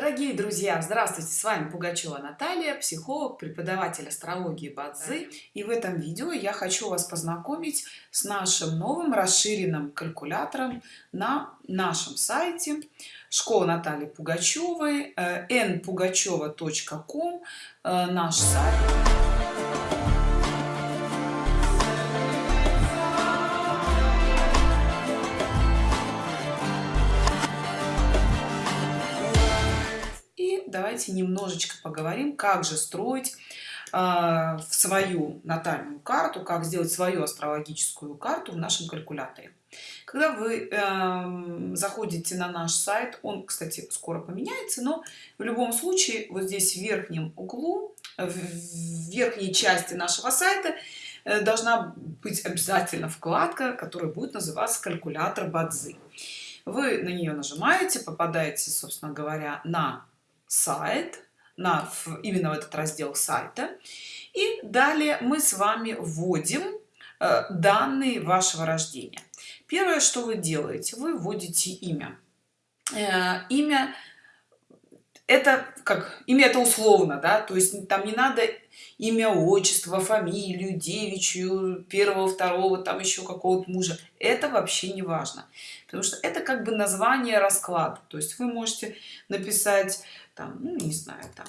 Дорогие друзья, здравствуйте! С вами Пугачева Наталья, психолог, преподаватель астрологии Бадзы. И в этом видео я хочу вас познакомить с нашим новым расширенным калькулятором на нашем сайте школа Натальи Пугачевой, npugacheva.com, э, э, наш сайт. Давайте немножечко поговорим, как же строить э, в свою натальную карту, как сделать свою астрологическую карту в нашем калькуляторе. Когда вы э, заходите на наш сайт, он, кстати, скоро поменяется, но в любом случае вот здесь в верхнем углу, в верхней части нашего сайта э, должна быть обязательно вкладка, которая будет называться калькулятор Бадзи. Вы на нее нажимаете, попадаете, собственно говоря, на сайт, на, именно в этот раздел сайта. И далее мы с вами вводим э, данные вашего рождения. Первое, что вы делаете, вы вводите имя. Э, имя это как имя это условно, да, то есть там не надо имя, отчество, фамилию, девичью, первого, второго, там еще какого-то мужа. Это вообще не важно, потому что это как бы название расклада. То есть вы можете написать там, ну, не знаю, там,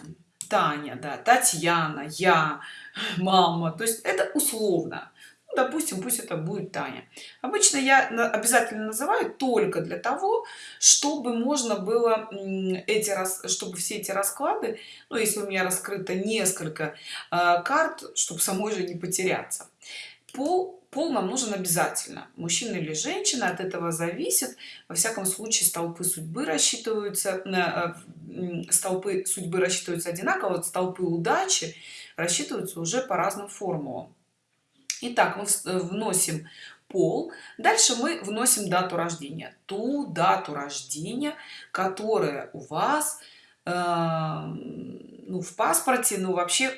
Таня, да, Татьяна, я, мама. То есть это условно. Ну, допустим, пусть это будет Таня. Обычно я обязательно называю только для того, чтобы можно было эти раз, чтобы все эти расклады, ну, если у меня раскрыто несколько э, карт, чтобы самой же не потеряться. Пол пол нам нужен обязательно. Мужчина или женщина от этого зависит. Во всяком случае столпы судьбы рассчитываются э, столпы судьбы рассчитываются одинаково вот столпы удачи рассчитываются уже по разным формулам. Итак, мы э, вносим пол. Дальше мы вносим дату рождения. Ту дату рождения которая у вас э, ну, в паспорте, ну, вообще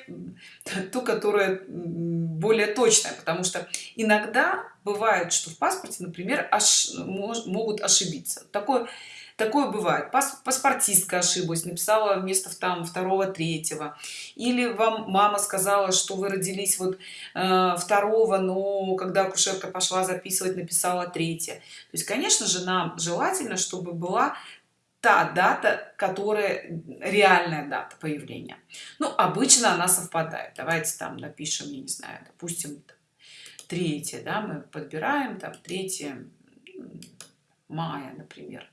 ту, которая более точная, потому что иногда бывает, что в паспорте, например, аж, мож, могут ошибиться. Такое, такое бывает. Пас, паспортистка ошиблась, написала вместо там второго, третьего. Или вам мама сказала, что вы родились вот э, второго, но когда акушерка пошла записывать, написала третье. То есть, конечно же, нам желательно, чтобы была та дата которая реальная дата появления. Ну обычно она совпадает. Давайте там напишем я не знаю допустим третье да мы подбираем там 3 мая например.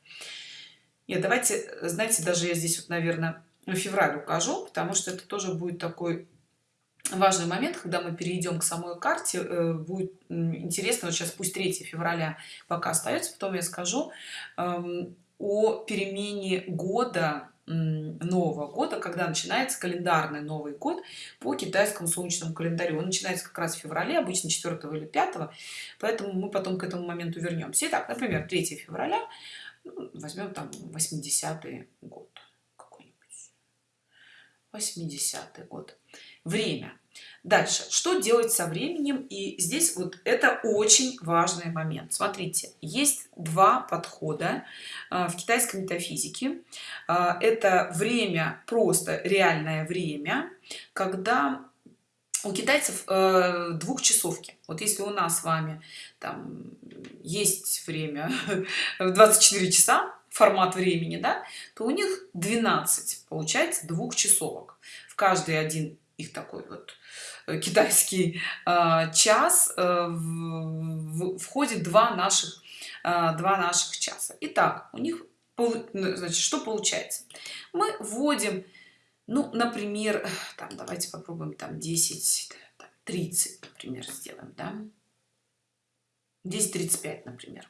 Нет давайте знаете даже я здесь вот наверное февраль укажу потому что это тоже будет такой важный момент когда мы перейдем к самой карте. Э, будет интересно вот сейчас пусть 3 февраля пока остается потом я скажу. Эм, о перемене года нового года когда начинается календарный новый год по китайскому солнечному календарю. Он начинается как раз в феврале обычно 4 или 5 поэтому мы потом к этому моменту вернемся. Итак, например 3 февраля ну, возьмем там 80 год какой-нибудь. 80 год. Время дальше. Что делать со временем? И здесь вот это очень важный момент. Смотрите есть два подхода а, в китайской метафизике. А, это время просто реальное время когда у китайцев э, двухчасовки. Вот если у нас с вами там есть время 24 часа формат времени да то у них 12 получается двухчасовок. В каждый один их такой вот э, китайский э, час э, входит два наших два наших часа. Итак, у них ну, значит что получается? Мы вводим ну например там давайте попробуем там 10 30 например сделаем да? 10 35 например.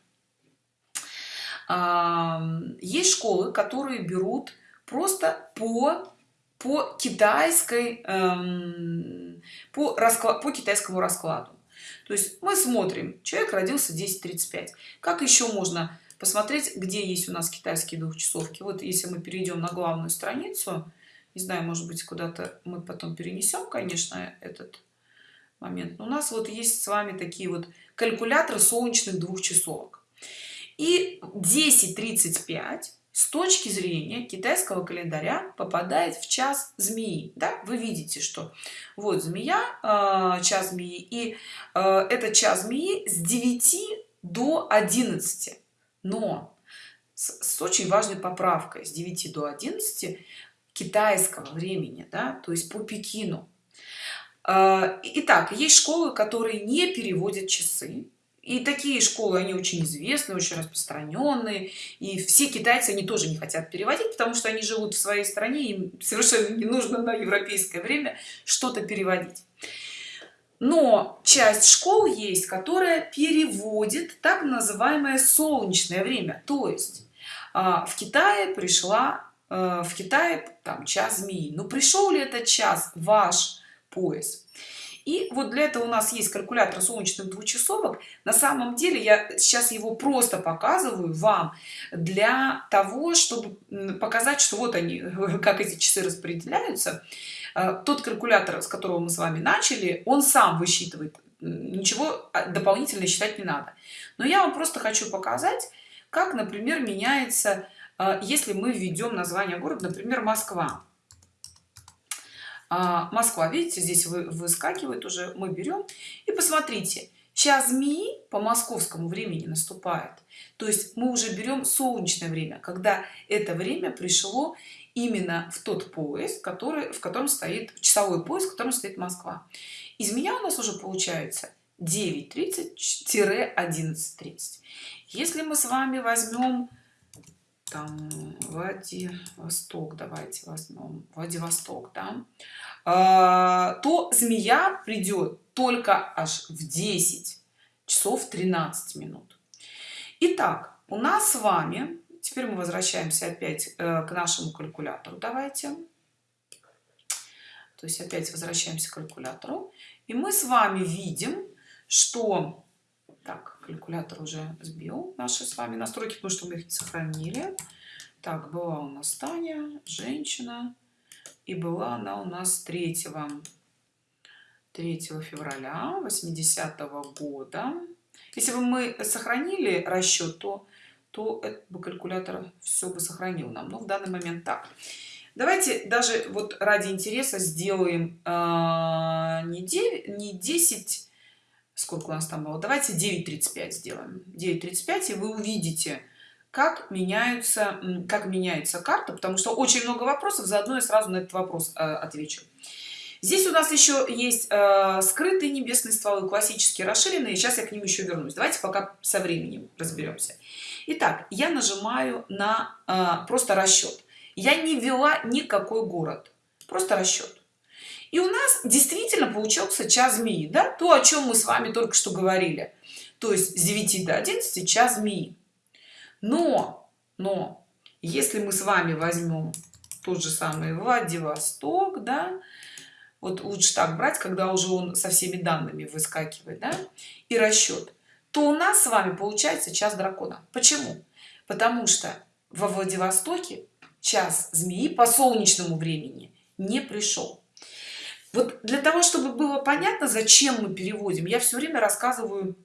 Есть школы которые берут просто по по китайской эм, по расклад по китайскому раскладу. То есть мы смотрим человек родился 10:35 как еще можно посмотреть где есть у нас китайские двухчасовки? Вот если мы перейдем на главную страницу не знаю может быть куда-то мы потом перенесем конечно этот момент. Но у нас вот есть с вами такие вот калькуляторы солнечных двухчасовок. И 10:35 с точки зрения китайского календаря попадает в час змеи да? вы видите что вот змея э, час змеи и э, это час змеи с 9 до 11 но с, с очень важной поправкой с 9 до 11 китайского времени да то есть по пекину. А, итак есть школы которые не переводят часы и такие школы они очень известны очень распространенные и все китайцы они тоже не хотят переводить потому что они живут в своей стране им совершенно не нужно на европейское время что-то переводить. Но часть школ есть которая переводит так называемое солнечное время. То есть а, в китае пришла э, в китае там час змеи. Но пришел ли этот час? Ваш пояс и вот для этого у нас есть калькулятор солнечных двухчасовок. На самом деле я сейчас его просто показываю вам для того чтобы показать что вот они как эти часы распределяются. Э, тот калькулятор с которого мы с вами начали он сам высчитывает ничего а, дополнительно считать не надо. Но я вам просто хочу показать как например меняется э, если мы введем название города например москва а, москва видите здесь вы выскакивает уже мы берем. И посмотрите час змеи по московскому времени наступает. То есть мы уже берем солнечное время когда это время пришло именно в тот поезд который в котором стоит часовой поезд в котором стоит москва. И змея у нас уже получается 9:30 11 30 если мы с вами возьмем там Владивосток, давайте возьмем Владивосток, да, а, то змея придет только аж в 10 часов 13 минут. Итак, у нас с вами, теперь мы возвращаемся опять э, к нашему калькулятору, давайте. То есть опять возвращаемся к калькулятору. И мы с вами видим, что так калькулятор уже сбил наши с вами настройки потому что мы их не сохранили. Так была у нас таня женщина и была она у нас 3 3 февраля 80 -го года. Если бы мы сохранили расчет то то этот бы калькулятор все бы сохранил нам. Но в данный момент так. Давайте даже вот ради интереса сделаем э, не 9 не 10 сколько у нас там было? Давайте 9.35 сделаем. 9.35 и вы увидите как меняются как меняется карта потому что очень много вопросов заодно я сразу на этот вопрос э, отвечу. Здесь у нас еще есть э, скрытые небесные стволы классические расширенные. Сейчас я к ним еще вернусь. Давайте пока со временем разберемся Итак, я нажимаю на э, просто расчет я не ввела никакой город. Просто расчет и у нас действительно получился час змеи да? То о чем мы с вами только что говорили. То есть с 9 до 11 час змеи но но если мы с вами возьмем тот же самый владивосток да вот лучше так брать когда уже он со всеми данными выскакивает да, и расчет то у нас с вами получается час дракона. Почему? Потому что во владивостоке час змеи по солнечному времени не пришел вот для того чтобы было понятно зачем мы переводим я все время рассказываю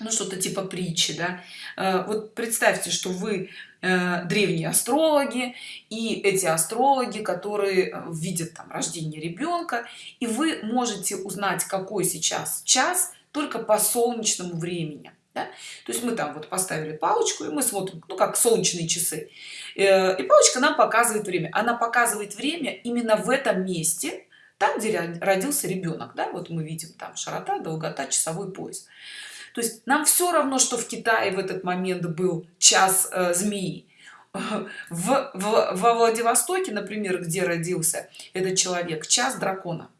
ну что-то типа притчи да. Э, вот представьте что вы э, древние астрологи и эти астрологи которые э, видят там рождение ребенка и вы можете узнать какой сейчас час только по солнечному времени да? то есть мы там вот поставили палочку и мы смотрим ну как солнечные часы. И палочка нам показывает время. Она показывает время именно в этом месте там где родился ребенок да вот мы видим там широта долгота часовой пояс. То есть нам все равно что в китае в этот момент был час э, змеи. В, в, во владивостоке например где родился этот человек час дракона.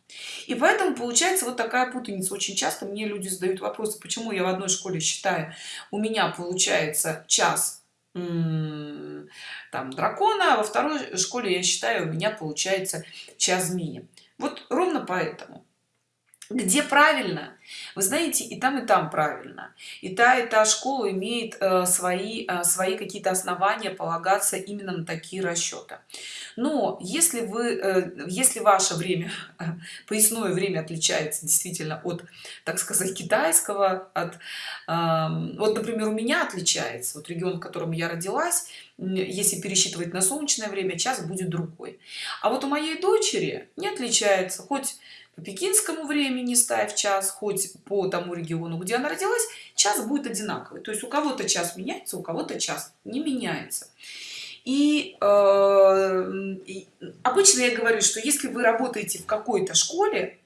И поэтому получается вот такая путаница. Очень часто мне люди задают вопросы почему я в одной школе считаю у меня получается час там дракона а во второй школе я считаю у меня получается час змеи вот ровно поэтому где правильно? Вы знаете и там и там правильно. И та и та школа имеет э, свои э, свои какие-то основания полагаться именно на такие расчеты но если вы э, если ваше время поясное время отличается действительно от так сказать китайского от э, вот например у меня отличается вот регион в котором я родилась если пересчитывать на солнечное время час будет другой. А вот у моей дочери не отличается хоть по пекинскому времени ставь час хоть по тому региону где она родилась час будет одинаковый. То есть у кого-то час меняется у кого-то час не меняется. И, э, и обычно я говорю что если вы работаете в какой-то школе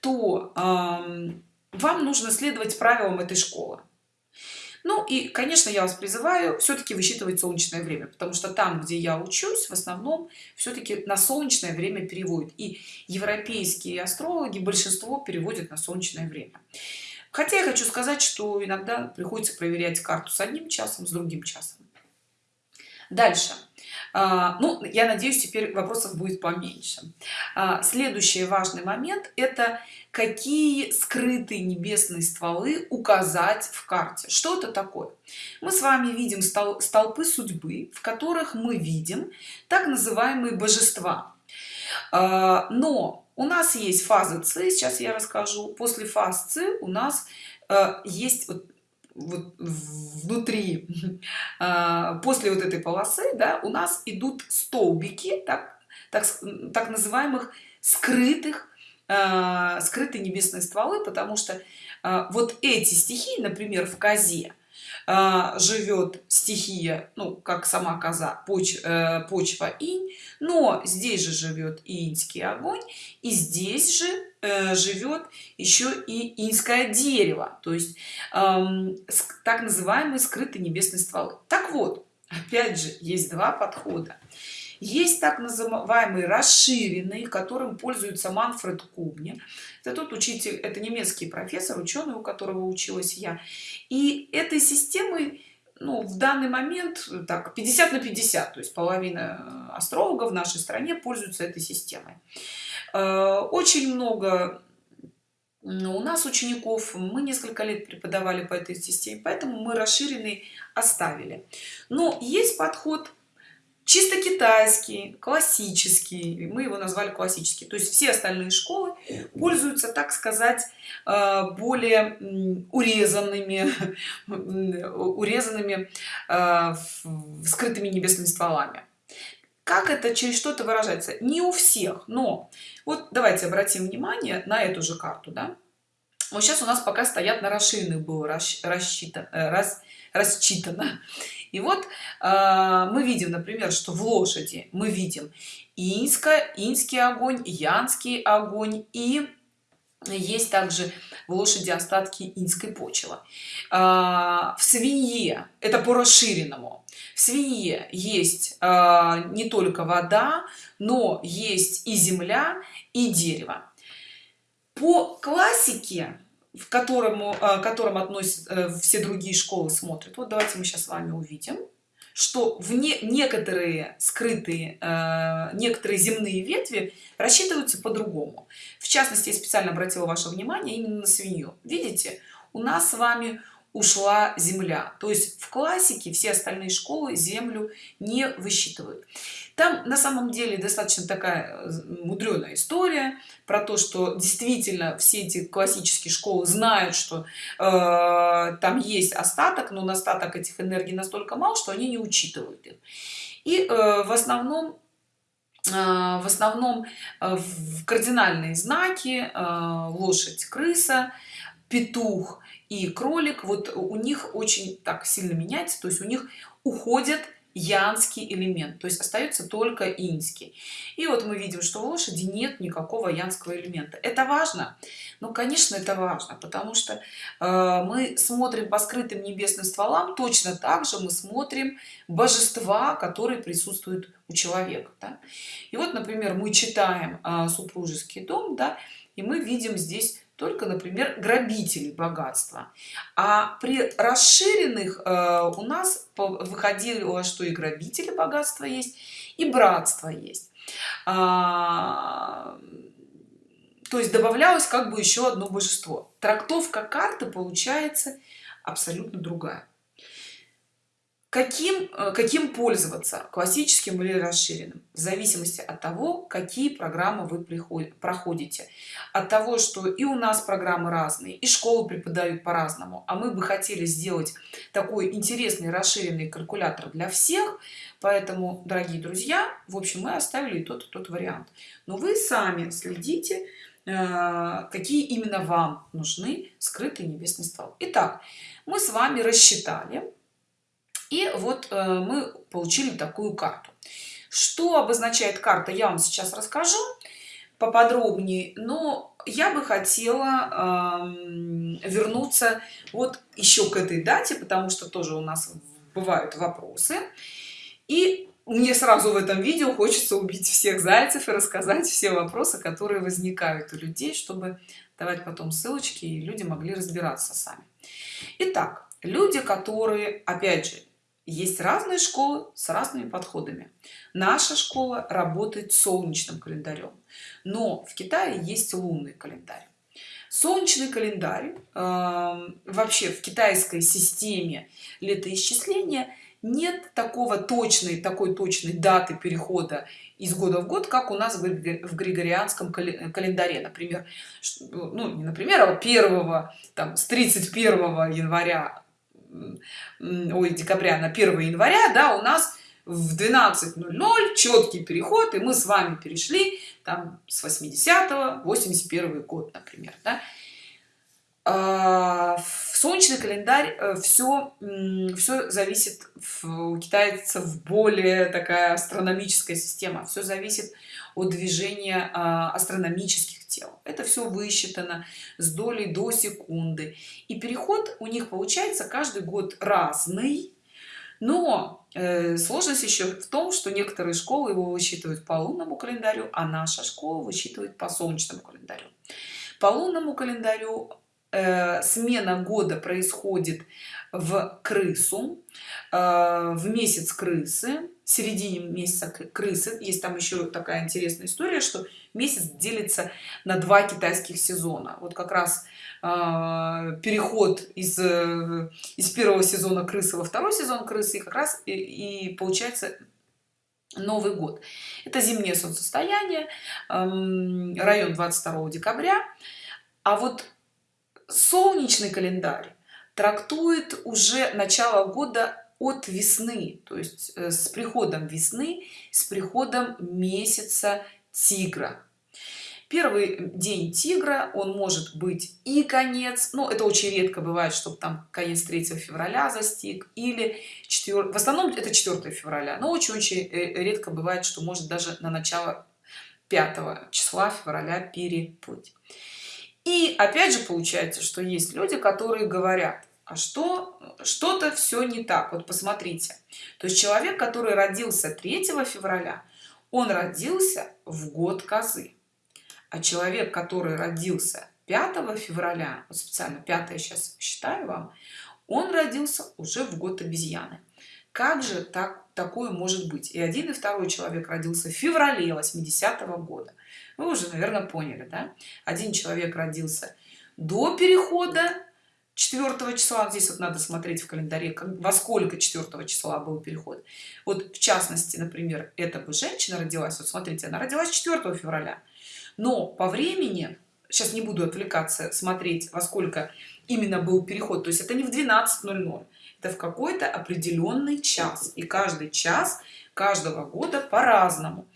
то э, вам нужно следовать правилам этой школы ну и конечно я вас призываю все-таки высчитывать солнечное время потому что там где я учусь в основном все-таки на солнечное время переводят. И европейские астрологи большинство переводят на солнечное время. Хотя я хочу сказать что иногда приходится проверять карту с одним часом с другим часом. Дальше ну я надеюсь теперь вопросов будет поменьше. А, следующий важный момент это какие скрытые небесные стволы указать в карте. Что это такое? Мы с вами видим столпы судьбы в которых мы видим так называемые божества. А, но у нас есть фазы С, сейчас я расскажу. После фаз С у нас есть вот вот внутри а, после вот этой полосы да, у нас идут столбики так, так, так называемых скрытых а, скрытые небесные стволы потому что а, вот эти стихии например в козе живет стихия ну как сама коза поч, э, почва инь но здесь же живет и инский огонь и здесь же э, живет еще и инское дерево то есть эм, так называемые скрытые небесные стволы так вот опять же есть два подхода есть так называемые расширенные которым пользуется манфред кубни это тот учитель это немецкий профессор ученый у которого училась я. И этой системой ну, в данный момент так 50 на 50 то есть половина э, астрологов в нашей стране пользуются этой системой. Э, очень много у нас учеников мы несколько лет преподавали по этой системе поэтому мы расширенный оставили. Но есть подход чисто китайский классический мы его назвали классический. То есть все остальные школы пользуются так сказать э, более урезанными урезанными э, скрытыми небесными стволами. Как это через что-то выражается? Не у всех но вот давайте обратим внимание на эту же карту да? вот сейчас у нас пока стоят на расширенных было рассчитано раз, рассчитано и вот э, мы видим например что в лошади мы видим инска инский огонь янский огонь и есть также в лошади остатки инской почвы. Э, в свинье это по расширенному в свинье есть э, не только вода но есть и земля и дерево. По классике в которому э, которым относят э, все другие школы смотрят. Вот давайте мы сейчас с вами увидим что в не, некоторые скрытые э, некоторые земные ветви рассчитываются по-другому. В частности я специально обратила ваше внимание именно на свинью. Видите у нас с вами ушла земля. То есть в классике все остальные школы землю не высчитывают. Там на самом деле достаточно такая э, мудреная история про то что действительно все эти классические школы знают что э, там есть остаток но остаток этих энергий настолько мал что они не учитывают их. И э, в основном э, в основном э, в кардинальные знаки лошадь крыса петух и кролик вот у них очень так сильно меняется то есть у них уходят янский элемент то есть остается только инский и вот мы видим что в лошади нет никакого янского элемента. Это важно? Ну конечно это важно потому что э, мы смотрим по скрытым небесным стволам точно так же мы смотрим божества которые присутствуют у человека да? и вот например мы читаем э, супружеский дом да и мы видим здесь только например грабители богатства. А при расширенных э, у нас выходило что и грабители богатства есть и братство есть. А, то есть добавлялось как бы еще одно божество. Трактовка карты получается абсолютно другая каким э, каким пользоваться? Классическим или расширенным? В зависимости от того какие программы вы приходите проходите. От того что и у нас программы разные и школы преподают по-разному. А мы бы хотели сделать такой интересный расширенный калькулятор для всех. Поэтому дорогие друзья в общем мы оставили тот тот вариант. Но вы сами следите э, какие именно вам нужны скрытый небесный стол итак мы с вами рассчитали и вот э, мы получили такую карту. Что обозначает карта я вам сейчас расскажу поподробнее но я бы хотела вернуться вот еще к этой дате потому что тоже у нас бывают вопросы. И мне сразу в этом видео хочется убить всех зайцев и рассказать все вопросы которые возникают у людей чтобы давать потом ссылочки и люди могли разбираться сами. Итак, люди которые опять же есть разные школы с разными подходами. Наша школа работает солнечным календарем но в китае есть лунный календарь. Солнечный календарь э, вообще в китайской системе летоисчисления нет такого точной такой точной даты перехода из года в год как у нас в григорианском календаре. Например ну не например а первого там с 31 января ой, декабря на 1 января, да, у нас в 12.00 четкий переход, и мы с вами перешли там с 80 81 год, например, да. А, в солнечный календарь все э, все зависит у китайцев более такая астрономическая система все зависит от движения а, астрономических тел. Это все высчитано с долей до секунды. И переход у них получается каждый год разный. Но э, сложность еще в том что некоторые школы его высчитывают по лунному календарю а наша школа высчитывает по солнечному календарю. По лунному календарю э, смена года происходит в крысу э, в месяц крысы в середине месяца крысы. Есть там еще такая интересная история что месяц делится на два китайских сезона. Вот как раз э, переход из э, из первого сезона крысы во второй сезон крысы и как раз и, и получается новый год. Это зимнее солнцестояние эм, район 22 декабря. А вот солнечный календарь трактует уже начало года от весны то есть э, с приходом весны с приходом месяца тигра. Первый день тигра он может быть и конец но это очень редко бывает чтобы там конец 3 февраля застиг или 4 в основном это 4 февраля но очень очень э, редко бывает что может даже на начало 5 числа февраля переплыть. И опять же получается что есть люди которые говорят что что-то все не так. Вот посмотрите. То есть человек который родился 3 февраля он родился в год козы. А человек который родился 5 февраля вот специально 5 сейчас считаю вам он родился уже в год обезьяны. Как же так такое может быть? И один и второй человек родился в феврале 80 -го года. Вы уже наверное поняли да? Один человек родился до перехода 4 числа здесь вот надо смотреть в календаре как, во сколько 4 числа был переход. Вот в частности например эта бы женщина родилась вот смотрите она родилась 4 февраля. Но по времени сейчас не буду отвлекаться смотреть во сколько именно был переход то есть это не в 12.00 это в какой-то определенный час и каждый час каждого года по-разному.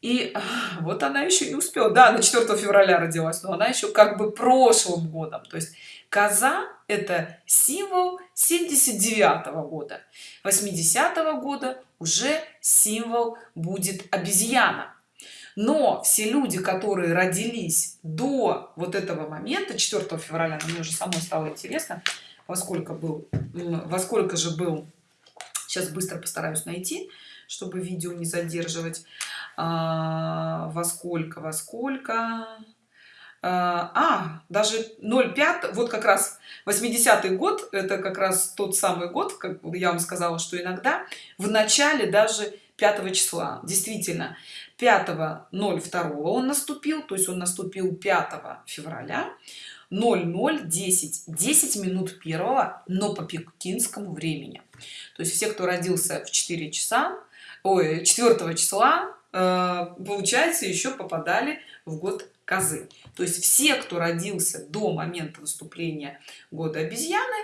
И вот она еще не успела. Да на 4 февраля родилась но она еще как бы прошлым годом то есть коза это символ 79 -го года. 80 -го года уже символ будет обезьяна. Но все люди которые родились до вот этого момента 4 февраля мне уже самой стало интересно во сколько был во сколько же был сейчас быстро постараюсь найти чтобы видео не задерживать а, во сколько во сколько а, а даже 0,5 вот как раз 80 год это как раз тот самый год как я вам сказала что иногда в начале даже 5 числа. Действительно 5 02 он наступил то есть он наступил 5 февраля 0010 10 минут первого но по пекинскому времени. То есть все кто родился в 4 часа ой 4 числа э, получается еще попадали в год козы. То есть все кто родился до момента наступления года обезьяны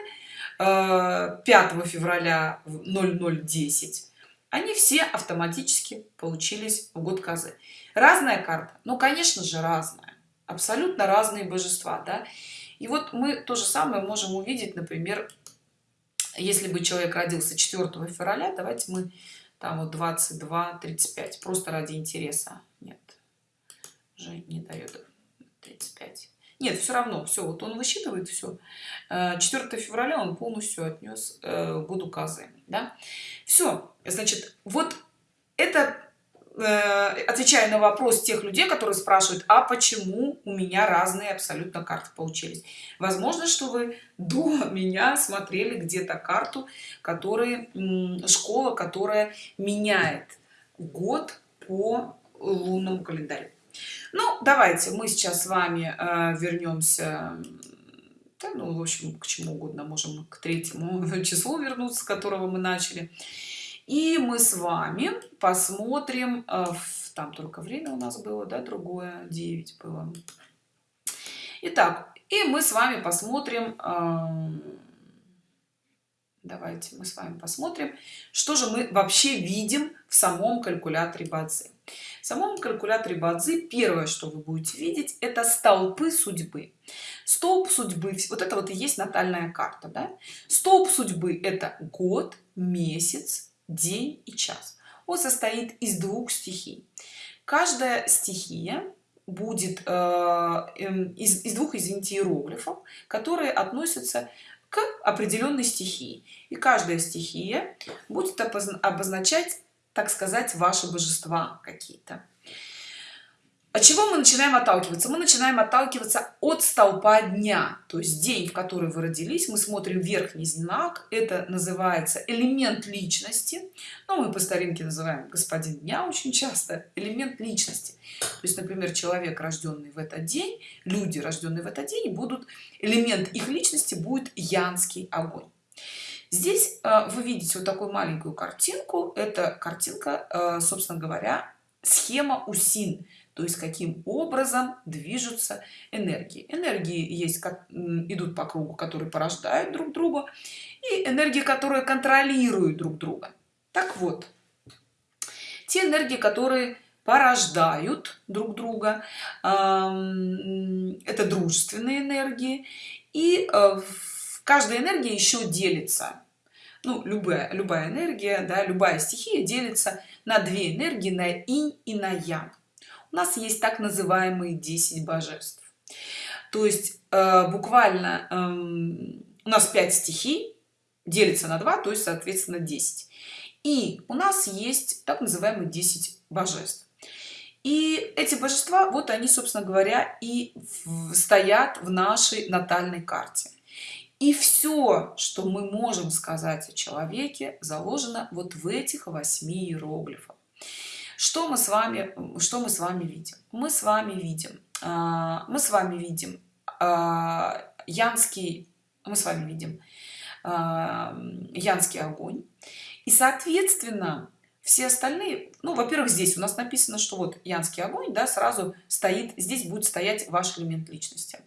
5 э, февраля 0010 они все автоматически получились в год козы разная карта. Ну конечно же разная. Абсолютно разные божества да. И вот мы то же самое можем увидеть например если бы человек родился 4 февраля давайте мы там вот 22 35 просто ради интереса. Нет уже не дает 35 нет все равно все вот он высчитывает все 4 э, февраля он полностью отнес э, году козы да. Все значит вот это э, отвечая на вопрос тех людей которые спрашивают а почему у меня разные абсолютно карты получились? Возможно что вы до меня смотрели где-то карту который школа которая меняет год по лунному календарю ну давайте мы сейчас с вами э, вернемся да, ну в общем к чему угодно. Можем к третьему числу вернуться с которого мы начали. И мы с вами посмотрим э, там только время у нас было да другое 9 было. Итак, и мы с вами посмотрим э, давайте мы с вами посмотрим что же мы вообще видим в самом калькуляторе бадзи. В самом калькуляторе бадзи первое что вы будете видеть это столпы судьбы. Столб судьбы вот это вот и есть натальная карта да? столб судьбы это год месяц день и час. Он состоит из двух стихий. Каждая стихия будет э, эм, из, из двух извините иероглифов которые относятся к определенной стихии. И каждая стихия будет обозначать так сказать ваши божества какие-то от чего мы начинаем отталкиваться? Мы начинаем отталкиваться от столпа дня. То есть день в который вы родились мы смотрим верхний знак это называется элемент личности. Но мы по старинке называем господин дня очень часто элемент личности. То есть например человек рожденный в этот день люди рожденные в этот день будут элемент их личности будет янский огонь. Здесь э, вы видите вот такую маленькую картинку. Это картинка э, собственно говоря схема усин то есть каким образом движутся энергии. Энергии есть как идут по кругу которые порождают друг друга и энергии которые контролируют друг друга. Так вот те энергии которые порождают друг друга это дружественные энергии и э, каждая энергия еще делится ну любая любая энергия да любая стихия делится на две энергии на инь и на ян у нас есть так называемые 10 божеств. То есть э, буквально э, у нас 5 стихий делится на 2 то есть соответственно 10 и у нас есть так называемые 10 божеств. И эти божества вот они собственно говоря и стоят в нашей натальной карте. И все что мы можем сказать о человеке заложено вот в этих восьми иероглифах что мы с вами что мы с вами видим? Мы с вами видим а, мы с вами видим а, янский мы с вами видим а, янский огонь. И соответственно все остальные ну во-первых здесь у нас написано что вот янский огонь да сразу стоит здесь будет стоять ваш элемент личности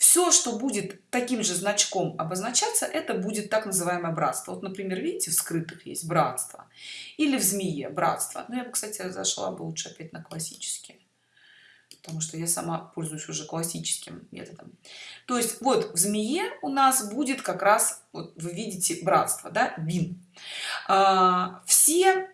все что будет таким же значком обозначаться это будет так называемое братство. Вот например видите в скрытых есть братство или в змее братство. Ну я бы кстати зашла бы лучше опять на классические потому что я сама пользуюсь уже классическим методом. То есть вот в змее у нас будет как раз вот вы видите братство да бин. А, все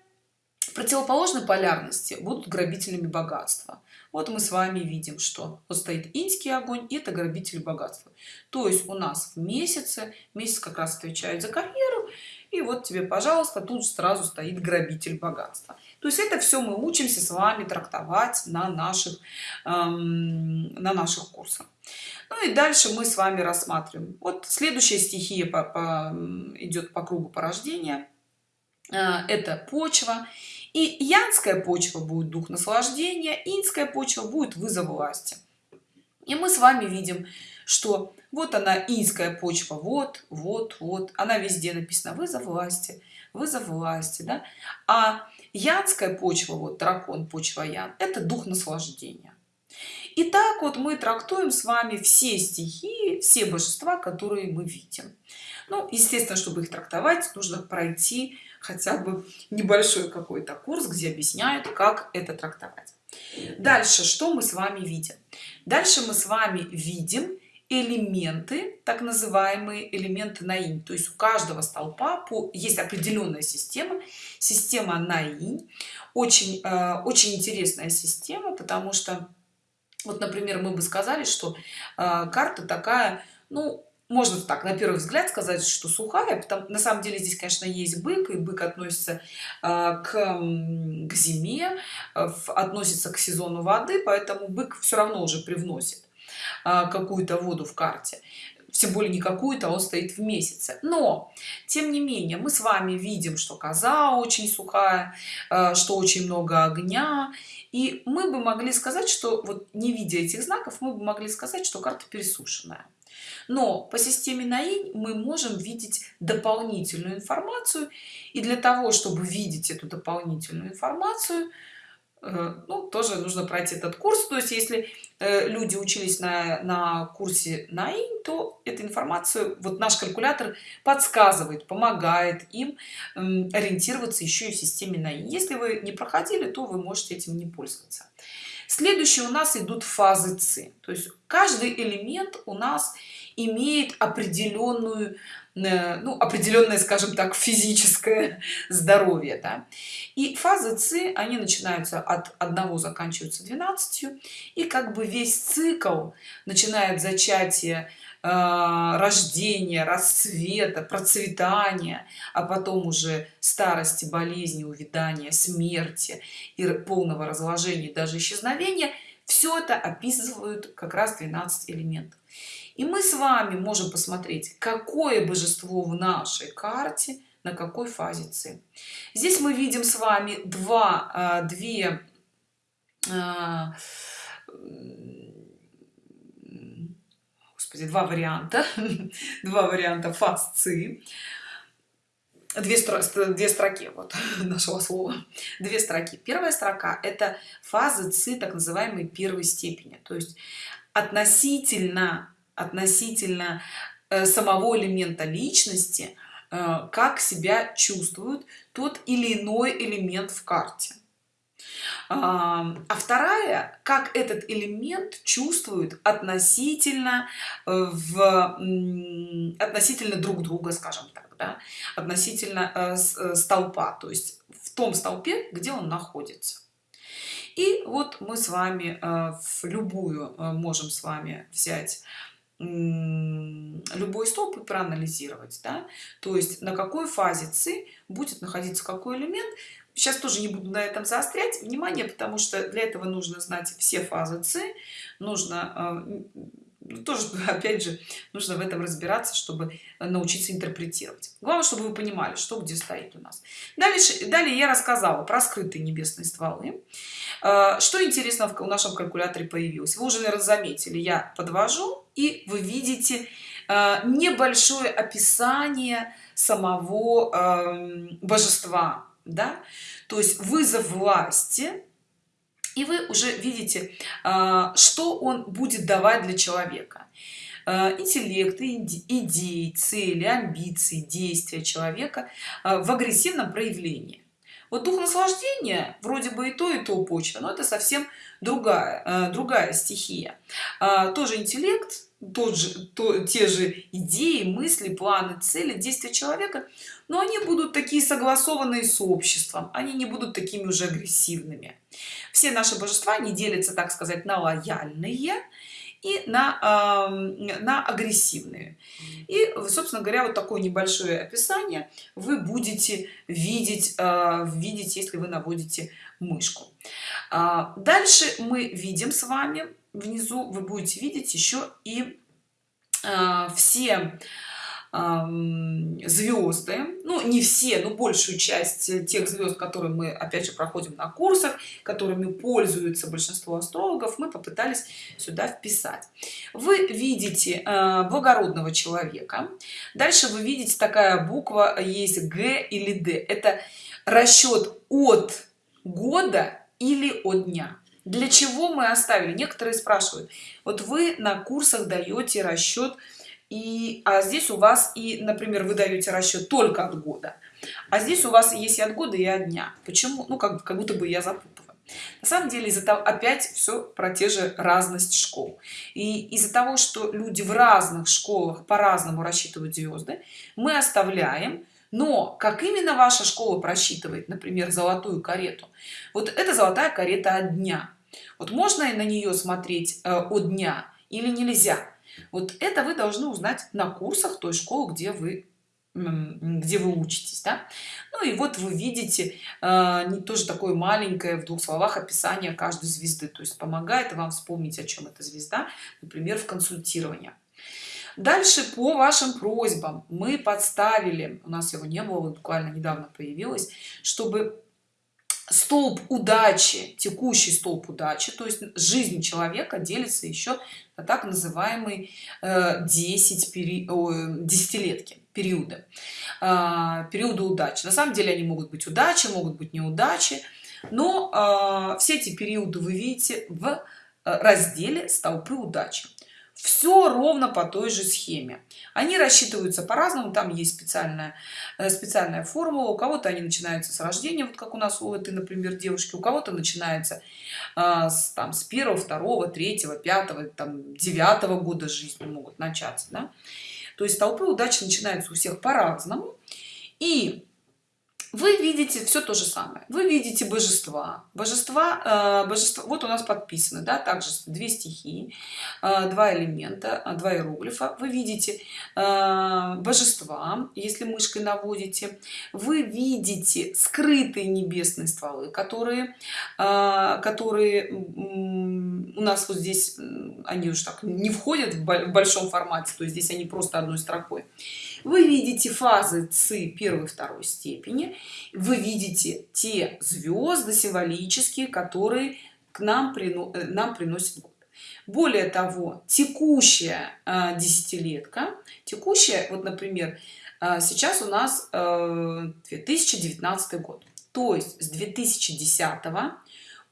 противоположной полярности будут грабителями богатства вот мы с вами видим что вот стоит инский огонь и это грабитель богатства. То есть у нас в месяце месяц как раз отвечает за карьеру и вот тебе пожалуйста тут сразу стоит грабитель богатства. То есть это все мы учимся с вами трактовать на наших эм, на наших курсах. Ну и дальше мы с вами рассматриваем. Вот следующая стихия по, по, идет по кругу порождения. Э, это почва и янская почва будет дух наслаждения инская почва будет вызов власти. И мы с вами видим что вот она инская почва вот вот вот она везде написана вызов власти вызов власти да? а янская почва вот дракон почва ян это дух наслаждения. И так вот мы трактуем с вами все стихии все божества которые мы видим. Ну естественно чтобы их трактовать нужно пройти хотя бы небольшой какой-то курс где объясняют как это трактовать. Дальше что мы с вами видим? Дальше мы с вами видим элементы так называемые элементы наинь то есть у каждого столпа по есть определенная система. Система наинь очень э, очень интересная система потому что вот например мы бы сказали что э, карта такая ну можно так на первый взгляд сказать что сухая потому на самом деле здесь конечно есть бык и бык относится э, к, к зиме э, относится к сезону воды поэтому бык все равно уже привносит а, какую-то воду в карте тем более не какую-то он стоит в месяце. Но тем не менее мы с вами видим что коза очень сухая а, что очень много огня. И мы бы могли сказать что вот не видя этих знаков мы бы могли сказать что карта пересушенная. Но по системе наинь мы можем видеть дополнительную информацию. И для того чтобы видеть эту дополнительную информацию Э, ну, тоже нужно пройти этот курс. То есть, если э, люди учились на, на курсе НАИН, то эту информацию, вот наш калькулятор подсказывает, помогает им ориентироваться еще и в системе НАИН. Если вы не проходили, то вы можете этим не пользоваться. Следующие у нас идут фазы ЦИ. То есть, каждый элемент у нас имеет определенную Э, ну, определенное, скажем так, физическое здоровье. Да? И фазы ЦИ, они начинаются от одного, заканчиваются 12, и как бы весь цикл, начинает зачатие, э, рождения, расцвета, процветания, а потом уже старости, болезни, увядания, смерти и полного разложения, даже исчезновения, все это описывают как раз 12 элементов и мы с вами можем посмотреть какое божество в нашей карте на какой фазе ци. Здесь мы видим с вами два а, две а, господи два варианта два варианта фаз ци. Две, две строки вот нашего слова. Две строки. Первая строка это фазы ци так называемой первой степени. То есть относительно относительно э, самого элемента личности э, как себя чувствует тот или иной элемент в карте а вторая как этот элемент чувствует относительно э, в относительно друг друга скажем так да? относительно столпа то есть в том столпе где он находится и вот мы с вами в любую можем с вами взять любой столб и проанализировать да? то есть на какой фазе ци будет находиться какой элемент. Сейчас тоже не буду на этом заострять внимание потому что для этого нужно знать все фазы ци. Нужно ну, тоже опять же нужно в этом разбираться чтобы научиться интерпретировать. Главное чтобы вы понимали что где стоит у нас. Дальше далее я рассказала про скрытые небесные стволы. А, что интересно в нашем калькуляторе появилось? Вы уже наверное заметили я подвожу и вы видите а, небольшое описание самого эм, божества да? То есть вызов власти и вы уже видите а, что он будет давать для человека. А, интеллект идеи цели амбиции действия человека в агрессивном проявлении. Вот дух наслаждения вроде бы и то и то почва но это совсем другая другая стихия. Тоже интеллект тот же то те же идеи мысли планы цели действия человека но они будут такие согласованные с обществом они не будут такими уже агрессивными. Все наши божества не делятся так сказать на лояльные и на э, на агрессивные. И собственно говоря вот такое небольшое описание вы будете видеть э, видеть если вы наводите мышку. А, дальше мы видим с вами внизу вы будете видеть еще и э, все звезды ну не все но большую часть тех звезд которые мы опять же проходим на курсах которыми пользуются большинство астрологов мы попытались сюда вписать. Вы видите э, благородного человека. Дальше вы видите такая буква есть г или д это расчет от года или от дня для чего мы оставили? Некоторые спрашивают. Вот вы на курсах даете расчет и а здесь у вас и например вы даете расчет только от года. А здесь у вас есть и от года и от дня. Почему? Ну как, как будто бы я запутываю на самом деле из-за того опять все про те же разность школ. И из-за того что люди в разных школах по-разному рассчитывают звезды мы оставляем но как именно ваша школа просчитывает например золотую карету? Вот это золотая карета от дня вот можно на нее смотреть э, от дня или нельзя? Вот это вы должны узнать на курсах той школы где вы где вы учитесь да? ну и вот вы видите э, не тоже такое маленькое в двух словах описание каждой звезды. То есть помогает вам вспомнить о чем эта звезда например в консультировании дальше по вашим просьбам. Мы подставили у нас его не было буквально недавно появилось чтобы столб удачи текущий столб удачи то есть жизнь человека делится еще на так называемый 10 пери... десятилетки периода периода удачи. На самом деле они могут быть удачи могут быть неудачи но а, все эти периоды вы видите в э, разделе столпы удачи все ровно по той же схеме. Они рассчитываются по-разному там есть специальная э, специальная формула. У кого-то они начинаются с рождения вот как у нас у этой например девушки у кого-то начинается а, с там с первого второго третьего пятого там девятого года жизни могут начаться да? то есть толпы удачи начинаются у всех по-разному. И вы видите все то же самое. Вы видите божества. Божества э, божества вот у нас подписаны да также две стихии э, два элемента э, два иероглифа. Вы видите божества если мышкой наводите. Вы видите скрытые небесные стволы которые которые у нас вот здесь они уже так не входят в большом формате то есть здесь они просто одной строкой. Вы видите фазы ци первой второй степени. Вы видите те звезды символические которые к нам прино э, нам приносят год. Более того текущая э, десятилетка текущая вот например э, сейчас у нас 2019 год. То есть с 2010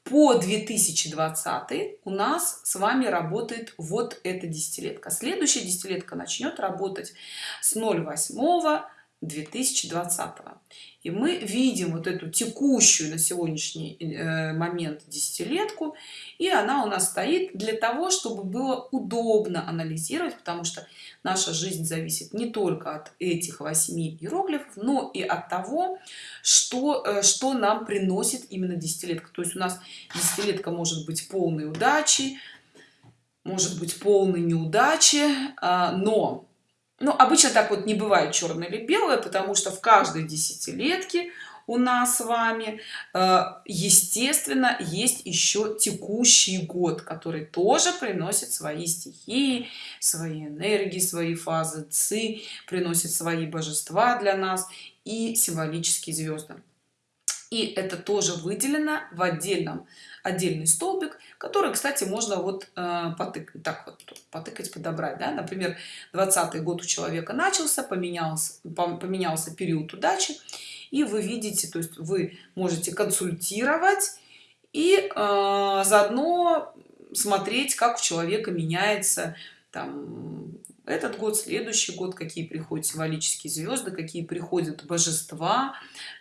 по 2020 у нас с вами работает вот эта десятилетка. Следующая десятилетка начнет работать с 08 2020 и мы видим вот эту текущую на сегодняшний э, момент десятилетку и она у нас стоит для того чтобы было удобно анализировать потому что наша жизнь зависит не только от этих восьми иероглифов но и от того что э, что нам приносит именно десятилетка. То есть у нас десятилетка может быть полной удачи может быть полной неудачи а, но ну обычно так вот не бывает черное или белое потому что в каждой десятилетке у нас с вами э, естественно есть еще текущий год который тоже приносит свои стихии свои энергии свои фазы ци приносит свои божества для нас и символические звезды и это тоже выделено в отдельном отдельный столбик который кстати можно вот э, потыкать так вот потыкать подобрать да? например 20 год у человека начался поменялся поменялся период удачи и вы видите то есть вы можете консультировать и э, заодно смотреть как у человека меняется там этот год следующий год какие приходят символические звезды какие приходят божества.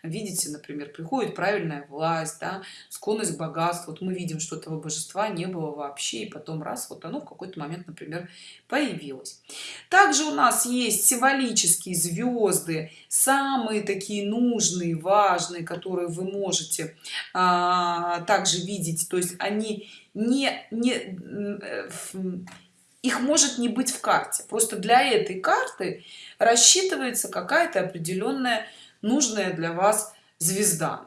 Видите например приходит правильная власть да, склонность к богатству. Вот мы видим что этого божества не было вообще и потом раз вот оно в какой-то момент например появилось. Также у нас есть символические звезды самые такие нужные важные которые вы можете а, также видеть. То есть они не не э, их может не быть в карте. Просто для этой карты рассчитывается какая-то определенная нужная для вас звезда.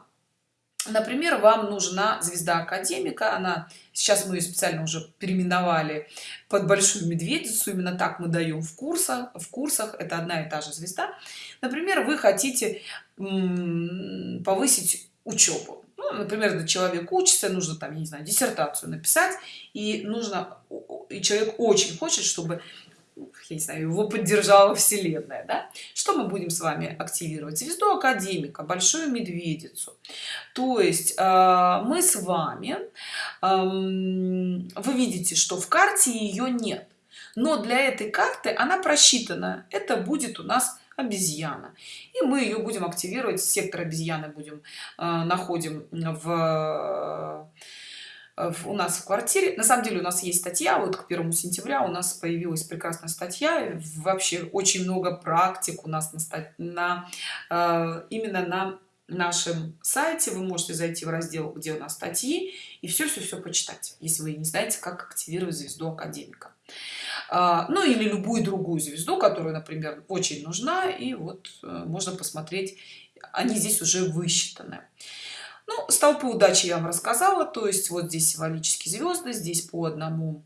Например вам нужна звезда академика. Она сейчас мы ее специально уже переименовали под большую медведицу. Именно так мы даем в курсах в курсах. Это одна и та же звезда. Например вы хотите повысить учебу ну, например когда человек учится нужно там я не знаю диссертацию написать и нужно и человек очень хочет чтобы я не знаю, его поддержала вселенная да? что мы будем с вами активировать? Звезду академика большую медведицу. То есть э, мы с вами э, вы видите что в карте ее нет. Но для этой карты она просчитана. Это будет у нас обезьяна. И мы ее будем активировать сектор обезьяны будем э, находим в у нас в квартире. На самом деле у нас есть статья вот к первому сентября у нас появилась прекрасная статья. Вообще очень много практик у нас на, на э, именно на нашем сайте. Вы можете зайти в раздел где у нас статьи и все все все почитать если вы не знаете как активировать звезду академика ну или любую другую звезду которая например очень нужна и вот э, можно посмотреть они здесь уже высчитаны ну, столпы удачи я вам рассказала, то есть вот здесь символические звезды, здесь по одному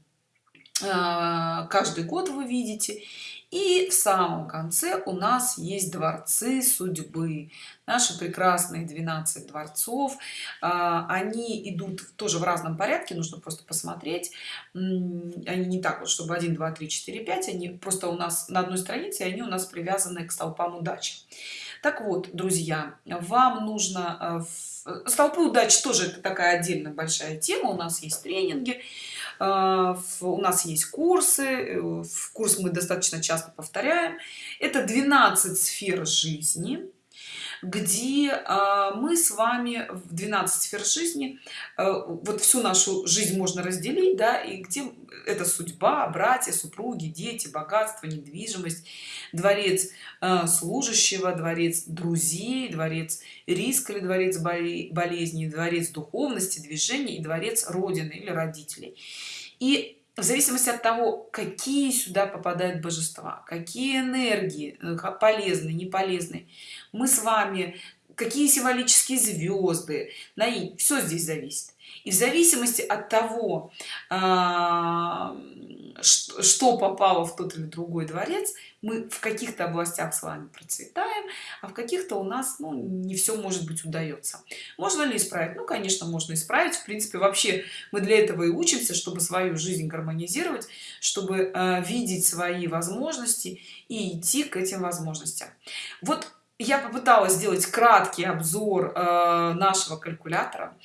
а, каждый год вы видите. И в самом конце у нас есть дворцы судьбы. Наши прекрасные 12 дворцов. А, они идут тоже в разном порядке, нужно просто посмотреть. Они не так вот, чтобы 1, 2, 3, 4, 5. Они просто у нас на одной странице, они у нас привязаны к столпам удачи так вот друзья вам нужно э, столпы удачи тоже это такая отдельно большая тема у нас есть тренинги у нас есть курсы э, в курс мы достаточно часто повторяем. Это 12 сфер жизни где а, мы с вами в 12 сфер жизни а, вот всю нашу жизнь можно разделить да и где это судьба братья супруги дети богатство недвижимость дворец а, служащего дворец друзей дворец риска или дворец болезни дворец духовности движения и дворец родины или родителей. И в зависимости от того какие сюда попадают божества какие энергии э, полезные не полезные. Мы с вами какие символические звезды на все здесь зависит. И в зависимости от того а, что попало в тот или другой дворец мы в каких-то областях с вами процветаем а в каких-то у нас ну, не все может быть удается. Можно ли исправить? Ну конечно можно исправить. В принципе вообще мы для этого и учимся чтобы свою жизнь гармонизировать чтобы э, видеть свои возможности и идти к этим возможностям. Вот я попыталась сделать краткий обзор э, нашего калькулятора.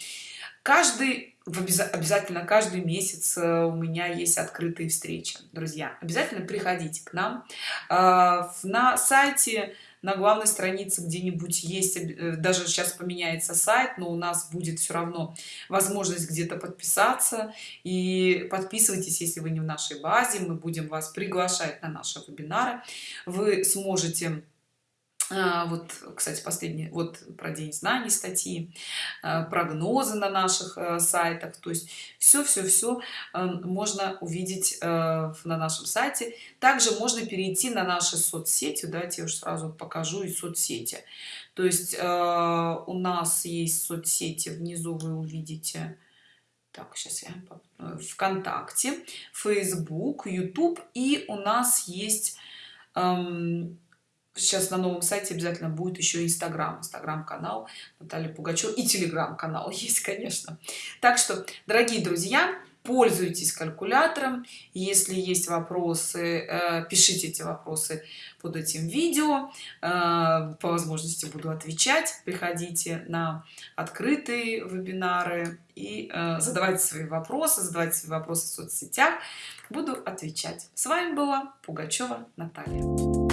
Каждый обязательно каждый месяц э, у меня есть открытые встречи друзья. Обязательно приходите к нам э, на сайте на главной странице где-нибудь есть э, даже сейчас поменяется сайт но у нас будет все равно возможность где-то подписаться. И подписывайтесь если вы не в нашей базе мы будем вас приглашать на наши вебинары. Вы сможете вот кстати последний вот про день знаний статьи а, прогнозы на наших э, сайтах. То есть все все все эм, можно увидеть э, на нашем сайте. Также можно перейти на наши соцсети давайте я уже сразу покажу и соцсети. То есть э, у нас есть соцсети внизу вы увидите так сейчас я вконтакте facebook youtube и у нас есть эм, сейчас на новом сайте обязательно будет еще инстаграм инстаграм канал наталья пугачева и телеграм канал есть конечно. Так что дорогие друзья пользуйтесь калькулятором. Если есть вопросы э, пишите эти вопросы под этим видео. Э, по возможности буду отвечать. Приходите на открытые вебинары и э, задавайте свои вопросы задавайте свои вопросы в соцсетях. Буду отвечать. С вами была пугачева наталья